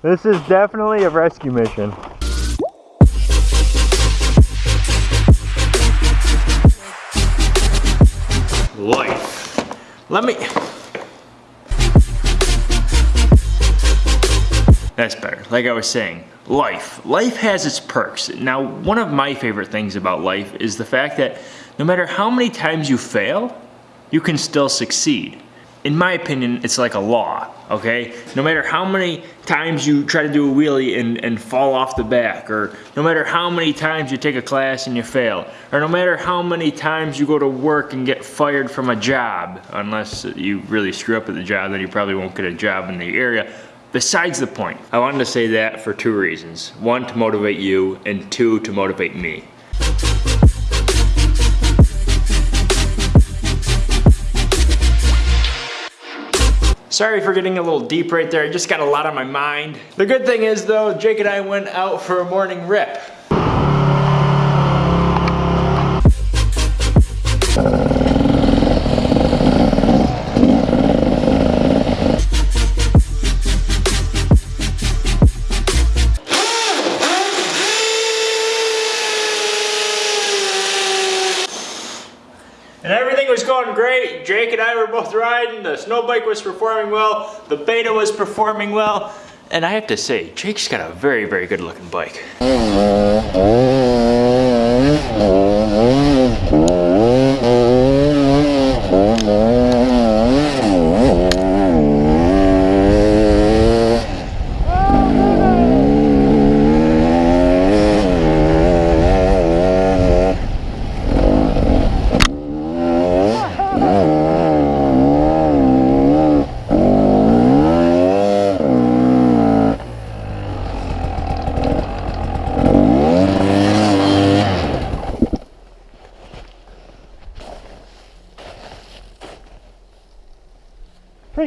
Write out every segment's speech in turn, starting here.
This is definitely a rescue mission. Life. Let me... That's better. Like I was saying, life. Life has its perks. Now, one of my favorite things about life is the fact that no matter how many times you fail, you can still succeed. In my opinion, it's like a law, okay? No matter how many times you try to do a wheelie and, and fall off the back, or no matter how many times you take a class and you fail, or no matter how many times you go to work and get fired from a job, unless you really screw up at the job, then you probably won't get a job in the area. Besides the point, I wanted to say that for two reasons. One, to motivate you, and two, to motivate me. Sorry for getting a little deep right there, I just got a lot on my mind. The good thing is though, Jake and I went out for a morning rip. And everything was going great. Jake and I were both riding. The snow bike was performing well. The beta was performing well. And I have to say, Jake's got a very, very good looking bike.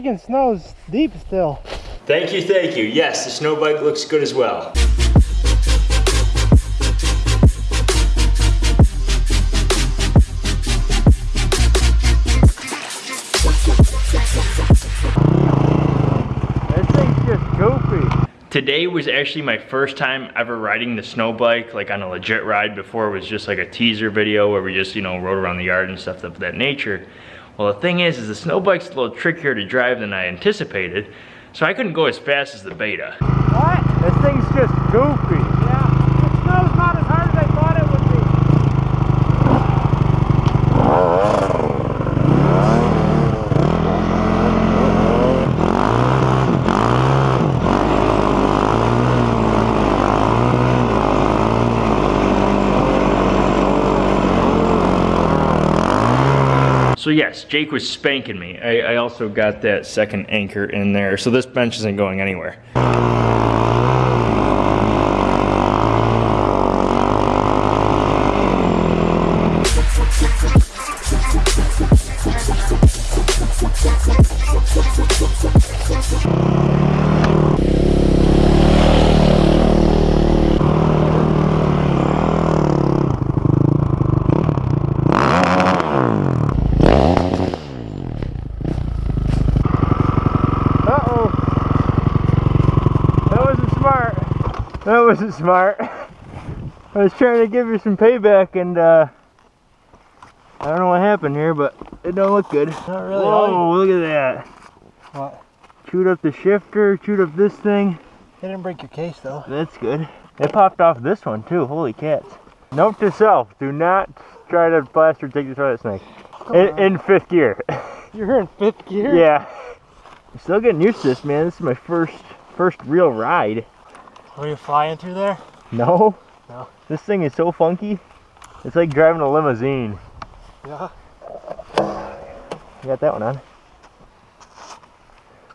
Freaking snow's deep still. Thank you, thank you. Yes, the snow bike looks good as well. This thing's just goofy. Today was actually my first time ever riding the snow bike, like on a legit ride. Before it was just like a teaser video where we just, you know, rode around the yard and stuff of that nature. Well, the thing is, is the snow bike's a little trickier to drive than I anticipated, so I couldn't go as fast as the beta. What? This thing's just goofy. Yeah. It snow's not as hard as I thought it would be. So yes, Jake was spanking me. I, I also got that second anchor in there, so this bench isn't going anywhere. That wasn't smart. I was trying to give you some payback and uh I don't know what happened here, but it don't look good. Not really. Whoa, look at that. What? Chewed up the shifter, chewed up this thing. It didn't break your case though. That's good. It popped off this one too. Holy cats. Note to self, do not try to blast or take the toilet snake. In, in fifth gear. You're in fifth gear? yeah. I'm still getting used to this, man. This is my first first real ride. Were you flying through there? No? No. This thing is so funky. It's like driving a limousine. Yeah. You got that one on.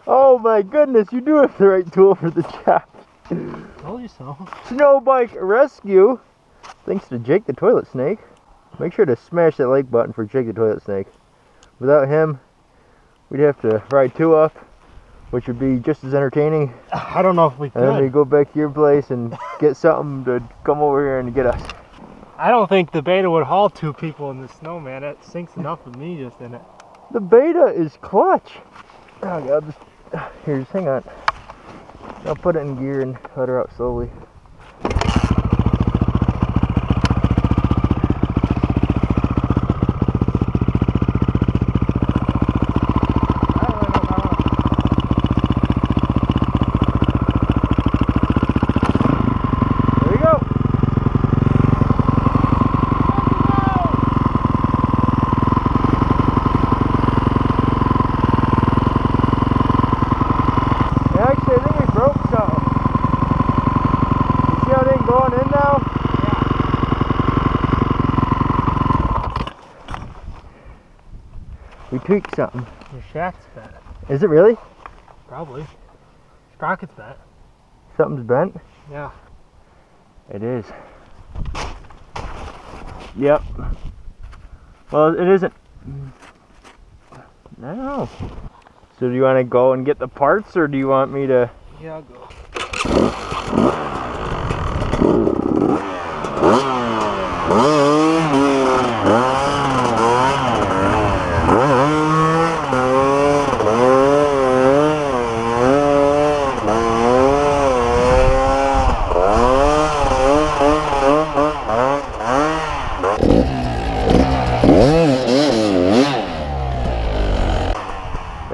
Oh my goodness, you do have the right tool for the job. Told you so. Snow bike rescue. Thanks to Jake the toilet snake. Make sure to smash that like button for Jake the toilet snake. Without him, we'd have to ride two up, which would be just as entertaining. I don't know if we And then we go back to your place and get something to come over here and get us. I don't think the beta would haul two people in the snow, man. It sinks enough with me just in it. The beta is clutch. Oh god, just, here, just hang on. I'll put it in gear and let her out slowly. There we go. Yeah, actually, I think we broke something. You see how it ain't going in now? We tweaked something. Your shaft's bent. Is it really? Probably. Sprocket's bent. Something's bent? Yeah. It is. Yep. Well, it isn't. No. So do you want to go and get the parts, or do you want me to? Yeah, I'll go.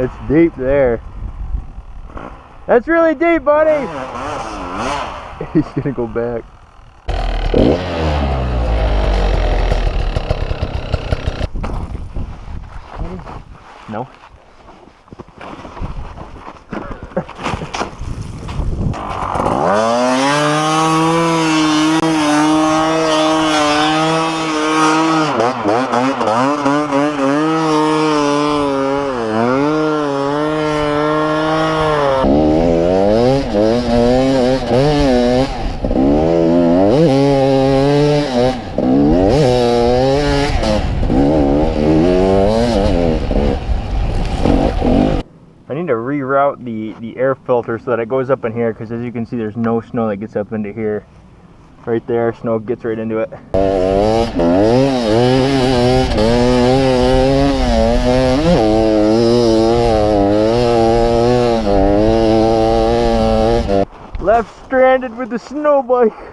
It's deep there. That's really deep, buddy. He's gonna go back. No. I need to reroute the, the air filter so that it goes up in here because as you can see there's no snow that gets up into here. Right there, snow gets right into it. Left stranded with the snow bike.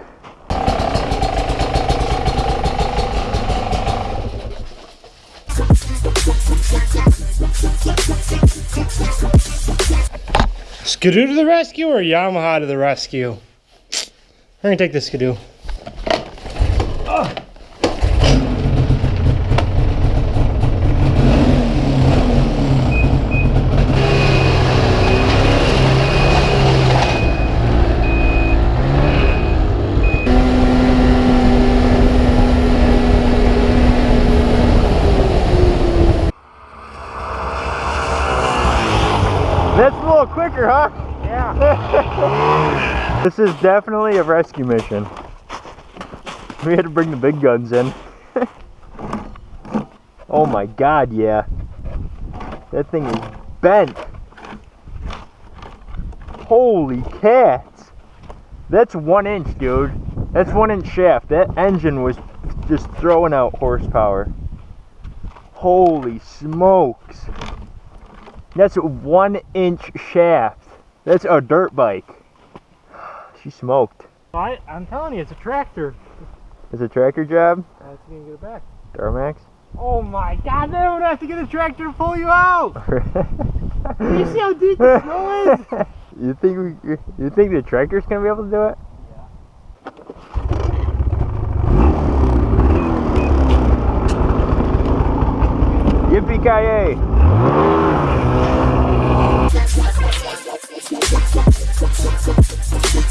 Skidoo to the rescue or Yamaha to the rescue? We're gonna take the Skidoo. That's a little quicker, huh? Yeah. This is definitely a rescue mission. We had to bring the big guns in. oh my god, yeah. That thing is bent. Holy cats. That's one inch, dude. That's one inch shaft. That engine was just throwing out horsepower. Holy smokes. That's a one inch shaft. That's a dirt bike. She smoked. I, I'm telling you, it's a tractor. It's a tractor job? That's gonna get it back. Duramax? Oh my god, then I would have to get a tractor to pull you out! you see how deep the snow is? you think we, you think the tractor's gonna be able to do it? Yippee ki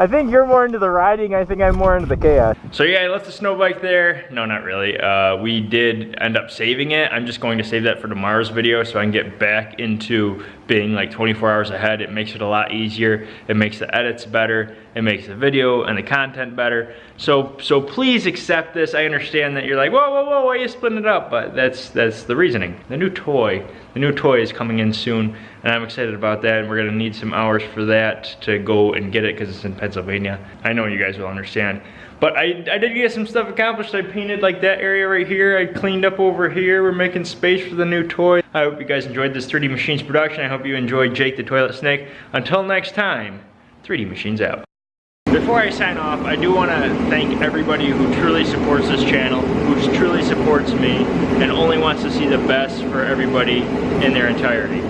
I think you're more into the riding. I think I'm more into the chaos. So yeah, I left the snow bike there. No, not really. Uh, we did end up saving it. I'm just going to save that for tomorrow's video so I can get back into being like 24 hours ahead. It makes it a lot easier. It makes the edits better. It makes the video and the content better. So so please accept this. I understand that you're like, whoa, whoa, whoa, why are you splitting it up? But that's that's the reasoning. The new toy, the new toy is coming in soon, and I'm excited about that. And we're gonna need some hours for that to go and get it because it's in Pennsylvania. I know you guys will understand. But I, I did get some stuff accomplished. I painted like that area right here. I cleaned up over here. We're making space for the new toy. I hope you guys enjoyed this 3D Machines production. I hope you enjoyed Jake the Toilet Snake. Until next time, 3D Machines out. Before I sign off, I do want to thank everybody who truly supports this channel, who truly supports me, and only wants to see the best for everybody in their entirety.